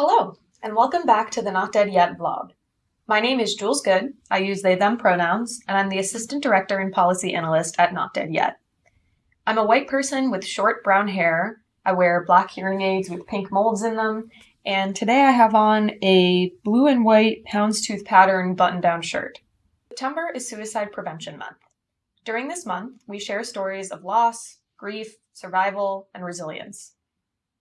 Hello, and welcome back to the Not Dead Yet vlog. My name is Jules Good, I use they them pronouns, and I'm the Assistant Director and Policy Analyst at Not Dead Yet. I'm a white person with short brown hair, I wear black hearing aids with pink molds in them, and today I have on a blue and white houndstooth pattern button-down shirt. September is Suicide Prevention Month. During this month, we share stories of loss, grief, survival, and resilience.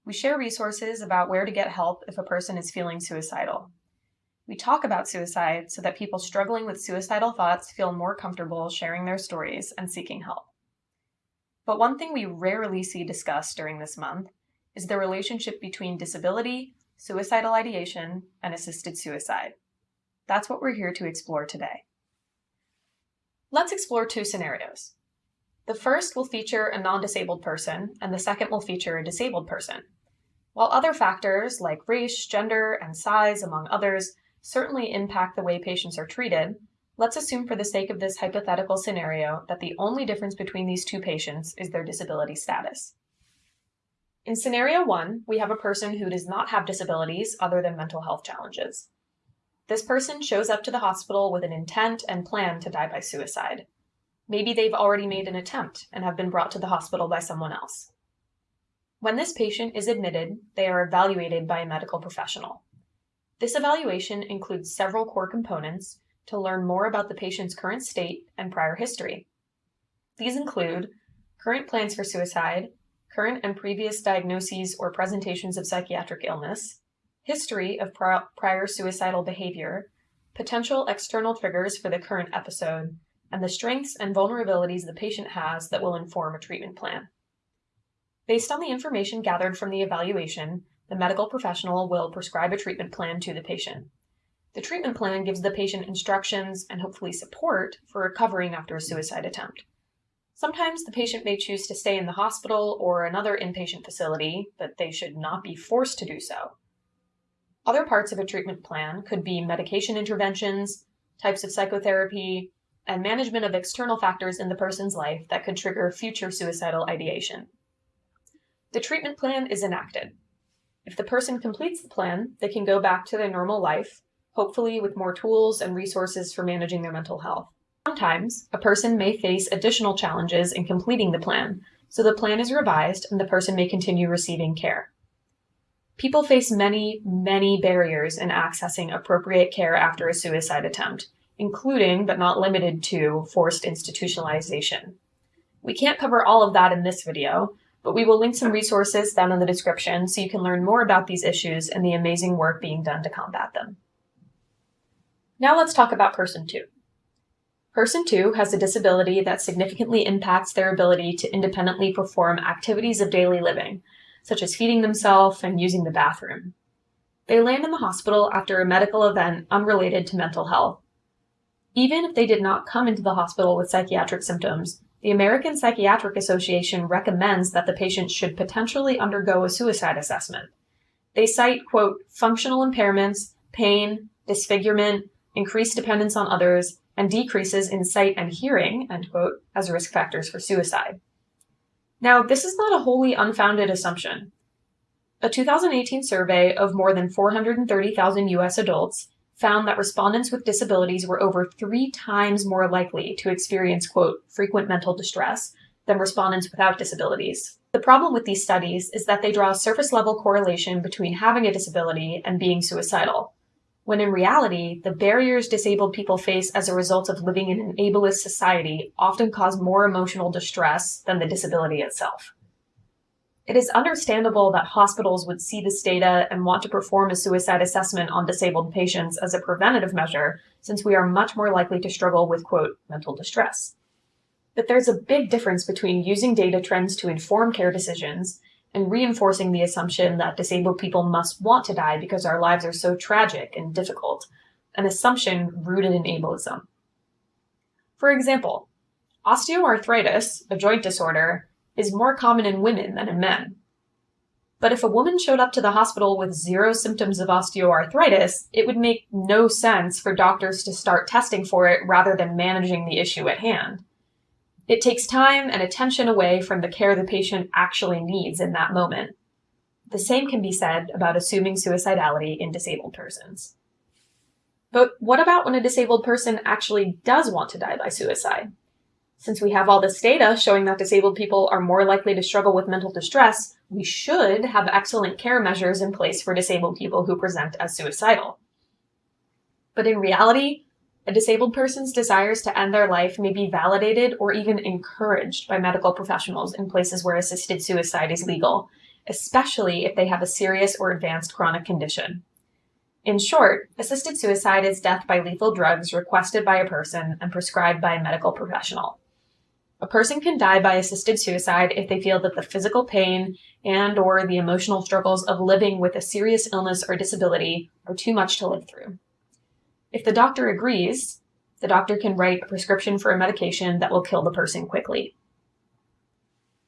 We share resources about where to get help if a person is feeling suicidal. We talk about suicide so that people struggling with suicidal thoughts feel more comfortable sharing their stories and seeking help. But one thing we rarely see discussed during this month is the relationship between disability, suicidal ideation, and assisted suicide. That's what we're here to explore today. Let's explore two scenarios. The first will feature a non-disabled person, and the second will feature a disabled person. While other factors like race, gender, and size, among others, certainly impact the way patients are treated, let's assume for the sake of this hypothetical scenario that the only difference between these two patients is their disability status. In scenario one, we have a person who does not have disabilities other than mental health challenges. This person shows up to the hospital with an intent and plan to die by suicide. Maybe they've already made an attempt and have been brought to the hospital by someone else. When this patient is admitted, they are evaluated by a medical professional. This evaluation includes several core components to learn more about the patient's current state and prior history. These include current plans for suicide, current and previous diagnoses or presentations of psychiatric illness, history of prior suicidal behavior, potential external triggers for the current episode, and the strengths and vulnerabilities the patient has that will inform a treatment plan. Based on the information gathered from the evaluation, the medical professional will prescribe a treatment plan to the patient. The treatment plan gives the patient instructions and hopefully support for recovering after a suicide attempt. Sometimes the patient may choose to stay in the hospital or another inpatient facility, but they should not be forced to do so. Other parts of a treatment plan could be medication interventions, types of psychotherapy, and management of external factors in the person's life that could trigger future suicidal ideation. The treatment plan is enacted. If the person completes the plan, they can go back to their normal life, hopefully with more tools and resources for managing their mental health. Sometimes, a person may face additional challenges in completing the plan, so the plan is revised and the person may continue receiving care. People face many, many barriers in accessing appropriate care after a suicide attempt, including, but not limited to, forced institutionalization. We can't cover all of that in this video, but we will link some resources down in the description so you can learn more about these issues and the amazing work being done to combat them. Now let's talk about person two. Person two has a disability that significantly impacts their ability to independently perform activities of daily living, such as feeding themselves and using the bathroom. They land in the hospital after a medical event unrelated to mental health. Even if they did not come into the hospital with psychiatric symptoms, the American Psychiatric Association recommends that the patient should potentially undergo a suicide assessment. They cite, quote, functional impairments, pain, disfigurement, increased dependence on others, and decreases in sight and hearing, end quote, as risk factors for suicide. Now, this is not a wholly unfounded assumption. A 2018 survey of more than 430,000 US adults found that respondents with disabilities were over three times more likely to experience, quote, frequent mental distress than respondents without disabilities. The problem with these studies is that they draw a surface level correlation between having a disability and being suicidal, when in reality, the barriers disabled people face as a result of living in an ableist society often cause more emotional distress than the disability itself. It is understandable that hospitals would see this data and want to perform a suicide assessment on disabled patients as a preventative measure, since we are much more likely to struggle with, quote, mental distress. But there's a big difference between using data trends to inform care decisions and reinforcing the assumption that disabled people must want to die because our lives are so tragic and difficult, an assumption rooted in ableism. For example, osteoarthritis, a joint disorder, is more common in women than in men. But if a woman showed up to the hospital with zero symptoms of osteoarthritis, it would make no sense for doctors to start testing for it rather than managing the issue at hand. It takes time and attention away from the care the patient actually needs in that moment. The same can be said about assuming suicidality in disabled persons. But what about when a disabled person actually does want to die by suicide? Since we have all this data showing that disabled people are more likely to struggle with mental distress, we should have excellent care measures in place for disabled people who present as suicidal. But in reality, a disabled person's desires to end their life may be validated or even encouraged by medical professionals in places where assisted suicide is legal, especially if they have a serious or advanced chronic condition. In short, assisted suicide is death by lethal drugs requested by a person and prescribed by a medical professional. A person can die by assisted suicide if they feel that the physical pain and or the emotional struggles of living with a serious illness or disability are too much to live through. If the doctor agrees, the doctor can write a prescription for a medication that will kill the person quickly.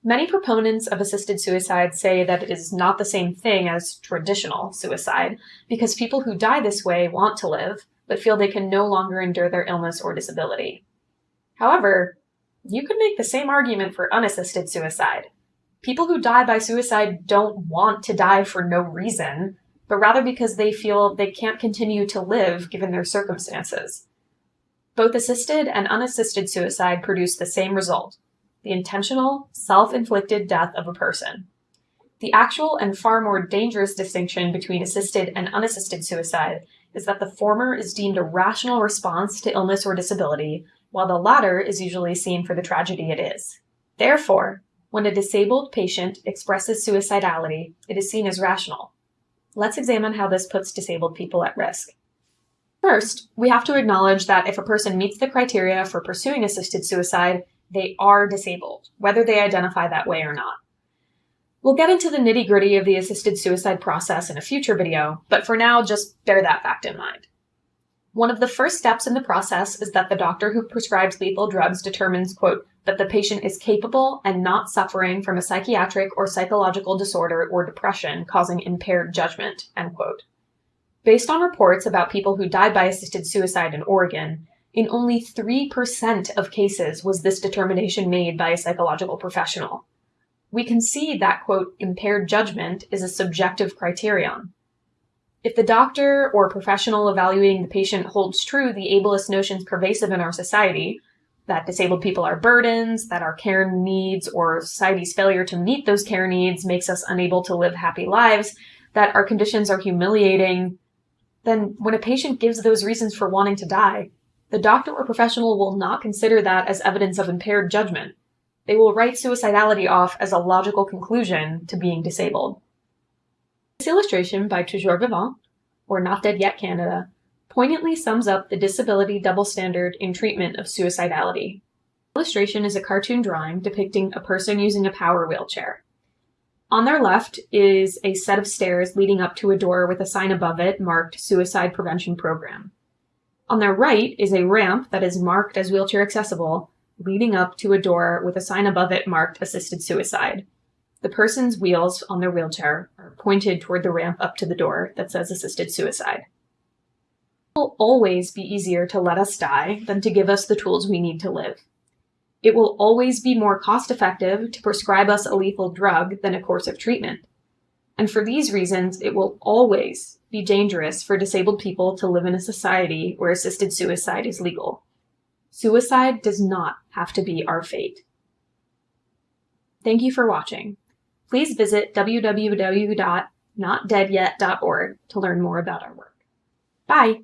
Many proponents of assisted suicide say that it is not the same thing as traditional suicide because people who die this way want to live, but feel they can no longer endure their illness or disability. However, you could make the same argument for unassisted suicide. People who die by suicide don't want to die for no reason, but rather because they feel they can't continue to live given their circumstances. Both assisted and unassisted suicide produce the same result the intentional, self inflicted death of a person. The actual and far more dangerous distinction between assisted and unassisted suicide is that the former is deemed a rational response to illness or disability, while the latter is usually seen for the tragedy it is. Therefore, when a disabled patient expresses suicidality, it is seen as rational. Let's examine how this puts disabled people at risk. First, we have to acknowledge that if a person meets the criteria for pursuing assisted suicide, they are disabled, whether they identify that way or not. We'll get into the nitty gritty of the assisted suicide process in a future video, but for now, just bear that fact in mind. One of the first steps in the process is that the doctor who prescribes lethal drugs determines, quote, that the patient is capable and not suffering from a psychiatric or psychological disorder or depression causing impaired judgment, end quote. Based on reports about people who died by assisted suicide in Oregon, in only 3% of cases was this determination made by a psychological professional. We can see that, quote, impaired judgment is a subjective criterion. If the doctor or professional evaluating the patient holds true the ableist notions pervasive in our society, that disabled people are burdens, that our care needs or society's failure to meet those care needs makes us unable to live happy lives, that our conditions are humiliating, then when a patient gives those reasons for wanting to die, the doctor or professional will not consider that as evidence of impaired judgment. They will write suicidality off as a logical conclusion to being disabled. This illustration by Toujours Vivant, or Not Dead Yet Canada, poignantly sums up the disability double standard in treatment of suicidality. The illustration is a cartoon drawing depicting a person using a power wheelchair. On their left is a set of stairs leading up to a door with a sign above it marked Suicide Prevention Program. On their right is a ramp that is marked as wheelchair accessible, leading up to a door with a sign above it marked Assisted Suicide. The person's wheels on their wheelchair are pointed toward the ramp up to the door that says Assisted Suicide. It will always be easier to let us die than to give us the tools we need to live. It will always be more cost effective to prescribe us a lethal drug than a course of treatment. And for these reasons, it will always be dangerous for disabled people to live in a society where assisted suicide is legal. Suicide does not have to be our fate. Thank you for watching. Please visit www.notdeadyet.org to learn more about our work. Bye!